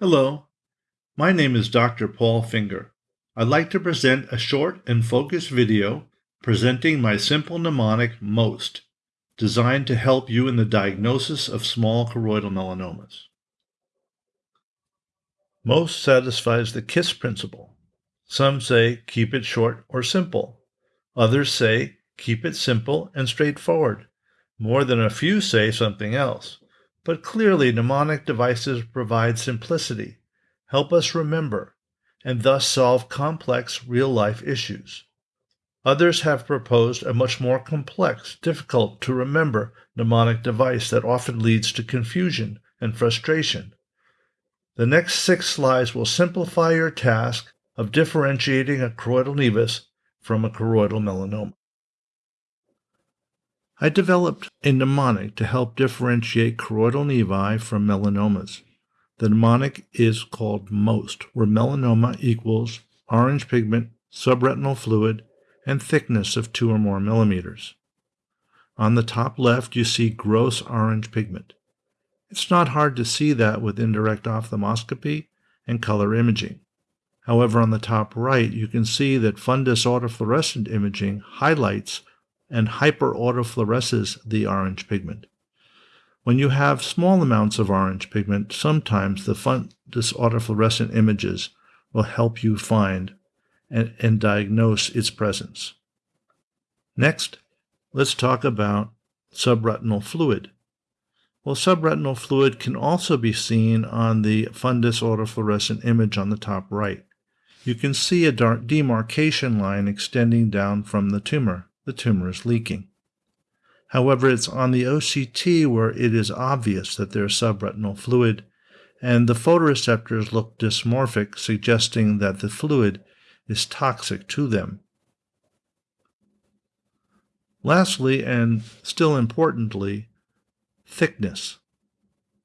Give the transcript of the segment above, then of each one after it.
Hello, my name is Dr. Paul Finger. I'd like to present a short and focused video presenting my simple mnemonic MOST, designed to help you in the diagnosis of small choroidal melanomas. MOST satisfies the KISS principle. Some say keep it short or simple. Others say keep it simple and straightforward. More than a few say something else. But clearly, mnemonic devices provide simplicity, help us remember, and thus solve complex real-life issues. Others have proposed a much more complex, difficult to remember mnemonic device that often leads to confusion and frustration. The next six slides will simplify your task of differentiating a choroidal nevus from a choroidal melanoma. I developed a mnemonic to help differentiate choroidal nevi from melanomas. The mnemonic is called MOST, where melanoma equals orange pigment, subretinal fluid, and thickness of 2 or more millimeters. On the top left, you see gross orange pigment. It's not hard to see that with indirect ophthalmoscopy and color imaging. However, on the top right, you can see that fundus autofluorescent imaging highlights and hyperautofluoresces the orange pigment. When you have small amounts of orange pigment, sometimes the fundus autofluorescent images will help you find and, and diagnose its presence. Next, let's talk about subretinal fluid. Well, subretinal fluid can also be seen on the fundus autofluorescent image on the top right. You can see a dark demarcation line extending down from the tumor the tumor is leaking. However, it's on the OCT where it is obvious that there's subretinal fluid, and the photoreceptors look dysmorphic, suggesting that the fluid is toxic to them. Lastly, and still importantly, thickness.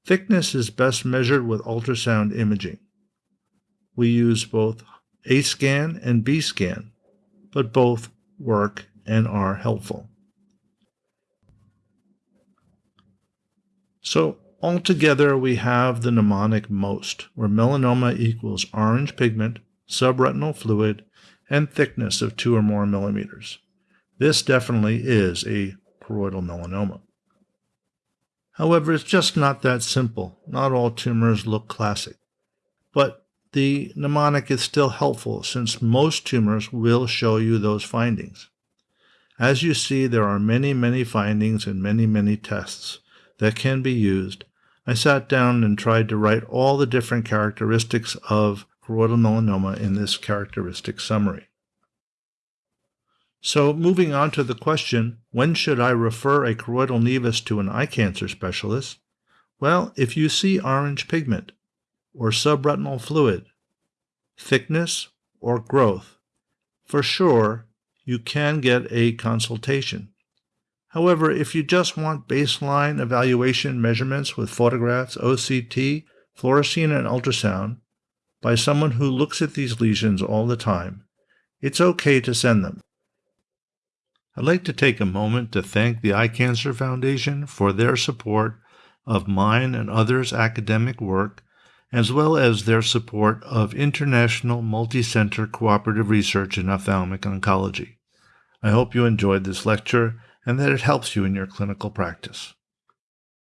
Thickness is best measured with ultrasound imaging. We use both A scan and B scan, but both work and are helpful. So altogether we have the mnemonic MOST, where melanoma equals orange pigment, subretinal fluid, and thickness of 2 or more millimeters. This definitely is a choroidal melanoma. However, it's just not that simple. Not all tumors look classic. But the mnemonic is still helpful since most tumors will show you those findings. As you see, there are many, many findings and many, many tests that can be used. I sat down and tried to write all the different characteristics of choroidal melanoma in this characteristic summary. So moving on to the question, when should I refer a choroidal nevus to an eye cancer specialist? Well, if you see orange pigment or subretinal fluid, thickness or growth, for sure you can get a consultation. However, if you just want baseline evaluation measurements with photographs, OCT, fluorescein, and ultrasound by someone who looks at these lesions all the time, it's okay to send them. I'd like to take a moment to thank the Eye Cancer Foundation for their support of mine and others' academic work as well as their support of international multi-center cooperative research in ophthalmic oncology. I hope you enjoyed this lecture and that it helps you in your clinical practice.